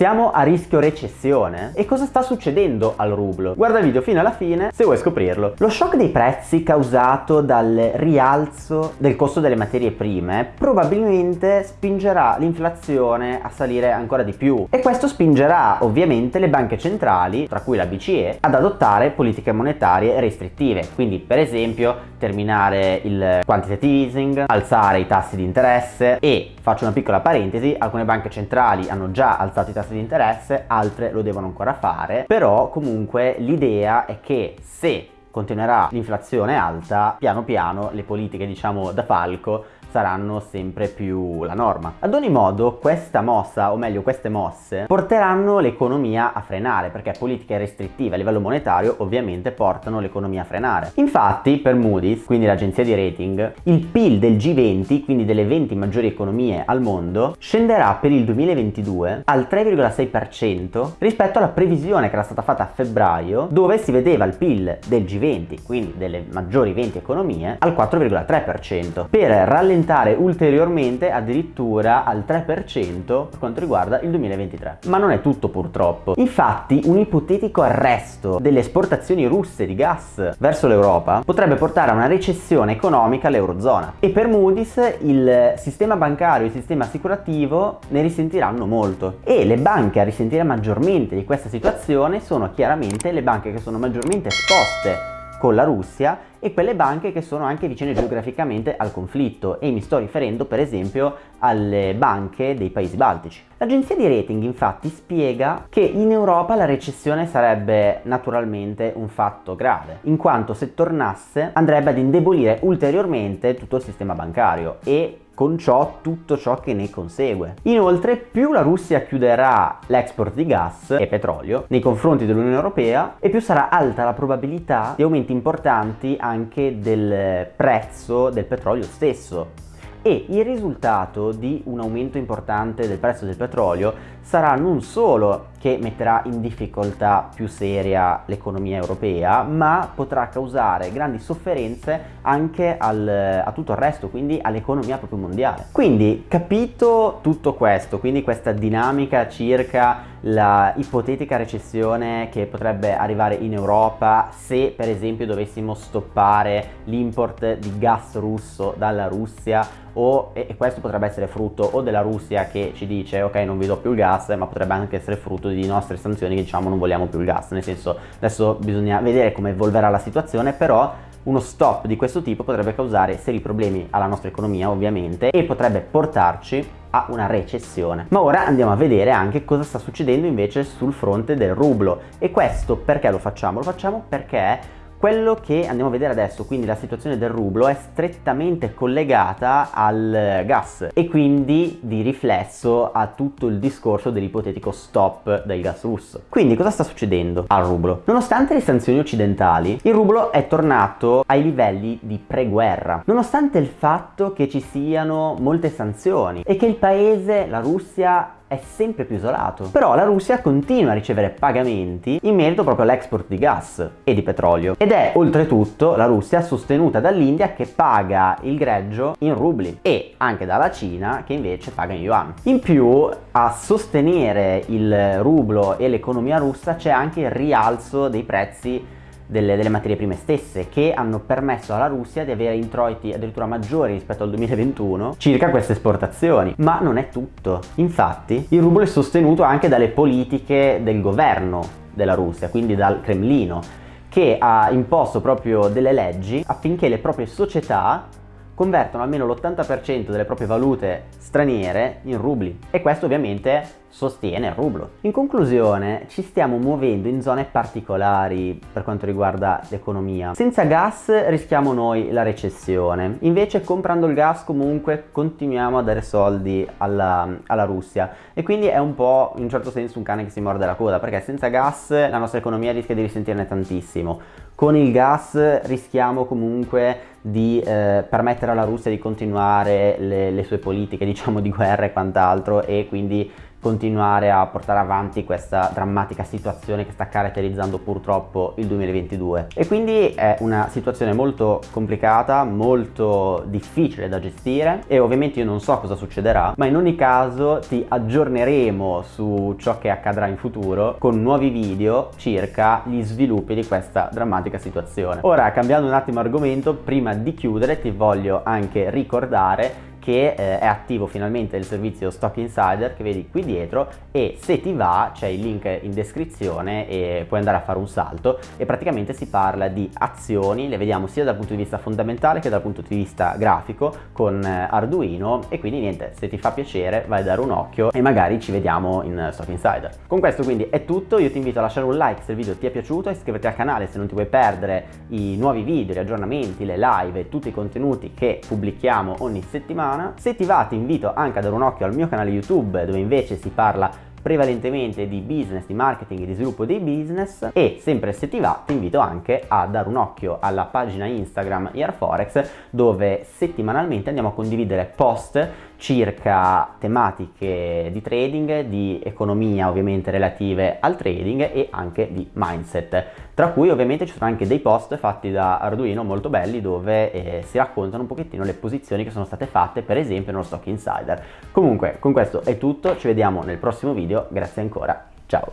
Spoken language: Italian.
Siamo a rischio recessione? E cosa sta succedendo al rublo? Guarda il video fino alla fine se vuoi scoprirlo. Lo shock dei prezzi causato dal rialzo del costo delle materie prime probabilmente spingerà l'inflazione a salire ancora di più e questo spingerà ovviamente le banche centrali, tra cui la BCE, ad adottare politiche monetarie restrittive, quindi per esempio terminare il quantitative easing, alzare i tassi di interesse e, faccio una piccola parentesi, alcune banche centrali hanno già alzato i tassi di interesse, altre lo devono ancora fare, però comunque l'idea è che se continuerà l'inflazione alta, piano piano le politiche diciamo da falco saranno sempre più la norma. Ad ogni modo questa mossa, o meglio queste mosse, porteranno l'economia a frenare perché politiche restrittive a livello monetario ovviamente portano l'economia a frenare. Infatti per Moody's, quindi l'agenzia di rating, il PIL del G20, quindi delle 20 maggiori economie al mondo, scenderà per il 2022 al 3,6% rispetto alla previsione che era stata fatta a febbraio dove si vedeva il PIL del G20, quindi delle maggiori 20 economie, al 4,3% per rallentare aumentare ulteriormente addirittura al 3% per quanto riguarda il 2023. Ma non è tutto purtroppo. Infatti un ipotetico arresto delle esportazioni russe di gas verso l'Europa potrebbe portare a una recessione economica all'Eurozona e per Moody's il sistema bancario e il sistema assicurativo ne risentiranno molto e le banche a risentire maggiormente di questa situazione sono chiaramente le banche che sono maggiormente esposte con la Russia e quelle banche che sono anche vicine geograficamente al conflitto e mi sto riferendo per esempio alle banche dei paesi baltici. L'agenzia di rating infatti spiega che in Europa la recessione sarebbe naturalmente un fatto grave, in quanto se tornasse andrebbe ad indebolire ulteriormente tutto il sistema bancario e con ciò tutto ciò che ne consegue. Inoltre più la Russia chiuderà l'export di gas e petrolio nei confronti dell'Unione Europea e più sarà alta la probabilità di aumenti importanti anche del prezzo del petrolio stesso e il risultato di un aumento importante del prezzo del petrolio sarà non solo che metterà in difficoltà più seria l'economia europea ma potrà causare grandi sofferenze anche al, a tutto il resto quindi all'economia proprio mondiale. Quindi capito tutto questo quindi questa dinamica circa la ipotetica recessione che potrebbe arrivare in Europa se per esempio dovessimo stoppare l'import di gas russo dalla Russia o, e questo potrebbe essere frutto o della Russia che ci dice ok non vi do più il gas ma potrebbe anche essere frutto di nostre sanzioni che diciamo non vogliamo più il gas nel senso adesso bisogna vedere come evolverà la situazione però uno stop di questo tipo potrebbe causare seri problemi alla nostra economia ovviamente e potrebbe portarci a una recessione. Ma ora andiamo a vedere anche cosa sta succedendo invece sul fronte del rublo e questo perché lo facciamo? Lo facciamo perché quello che andiamo a vedere adesso, quindi la situazione del rublo, è strettamente collegata al gas e quindi di riflesso a tutto il discorso dell'ipotetico stop del gas russo. Quindi cosa sta succedendo al rublo? Nonostante le sanzioni occidentali, il rublo è tornato ai livelli di pre-guerra, nonostante il fatto che ci siano molte sanzioni e che il paese, la Russia, è sempre più isolato. Però la Russia continua a ricevere pagamenti in merito proprio all'export di gas e di petrolio ed è oltretutto la Russia sostenuta dall'India che paga il greggio in rubli e anche dalla Cina che invece paga in yuan. In più a sostenere il rublo e l'economia russa c'è anche il rialzo dei prezzi delle, delle, materie prime stesse che hanno permesso alla Russia di avere introiti addirittura maggiori rispetto al 2021 circa queste esportazioni. Ma non è tutto. Infatti il rublo è sostenuto anche dalle politiche del governo della Russia quindi dal Cremlino che ha imposto proprio delle leggi affinché le proprie società convertono almeno l'80% delle proprie valute straniere in rubli. E questo ovviamente sostiene il rublo. In conclusione ci stiamo muovendo in zone particolari per quanto riguarda l'economia. Senza gas rischiamo noi la recessione, invece comprando il gas comunque continuiamo a dare soldi alla, alla Russia e quindi è un po' in un certo senso un cane che si morde la coda perché senza gas la nostra economia rischia di risentirne tantissimo. Con il gas rischiamo comunque di eh, permettere alla Russia di continuare le, le sue politiche diciamo di guerra e quant'altro e quindi continuare a portare avanti questa drammatica situazione che sta caratterizzando purtroppo il 2022 e quindi è una situazione molto complicata, molto difficile da gestire e ovviamente io non so cosa succederà ma in ogni caso ti aggiorneremo su ciò che accadrà in futuro con nuovi video circa gli sviluppi di questa drammatica situazione. Ora cambiando un attimo argomento prima di chiudere ti voglio anche ricordare che eh, è attivo finalmente il servizio Stock Insider che vedi qui dietro e se ti va c'è il link in descrizione e puoi andare a fare un salto e praticamente si parla di azioni, le vediamo sia dal punto di vista fondamentale che dal punto di vista grafico con eh, Arduino e quindi niente, se ti fa piacere vai a dare un occhio e magari ci vediamo in Stock Insider. Con questo quindi è tutto, io ti invito a lasciare un like se il video ti è piaciuto, iscriverti al canale se non ti vuoi perdere i nuovi video, gli aggiornamenti, le live tutti i contenuti che pubblichiamo ogni settimana settimana. Se ti va ti invito anche a dare un occhio al mio canale YouTube dove invece si parla prevalentemente di business, di marketing e di sviluppo dei business e sempre se ti va ti invito anche a dare un occhio alla pagina Instagram Airforex dove settimanalmente andiamo a condividere post circa tematiche di trading, di economia ovviamente relative al trading e anche di mindset. Tra cui ovviamente ci sono anche dei post fatti da Arduino molto belli dove eh, si raccontano un pochettino le posizioni che sono state fatte per esempio nello Stock Insider. Comunque con questo è tutto, ci vediamo nel prossimo video, grazie ancora, ciao!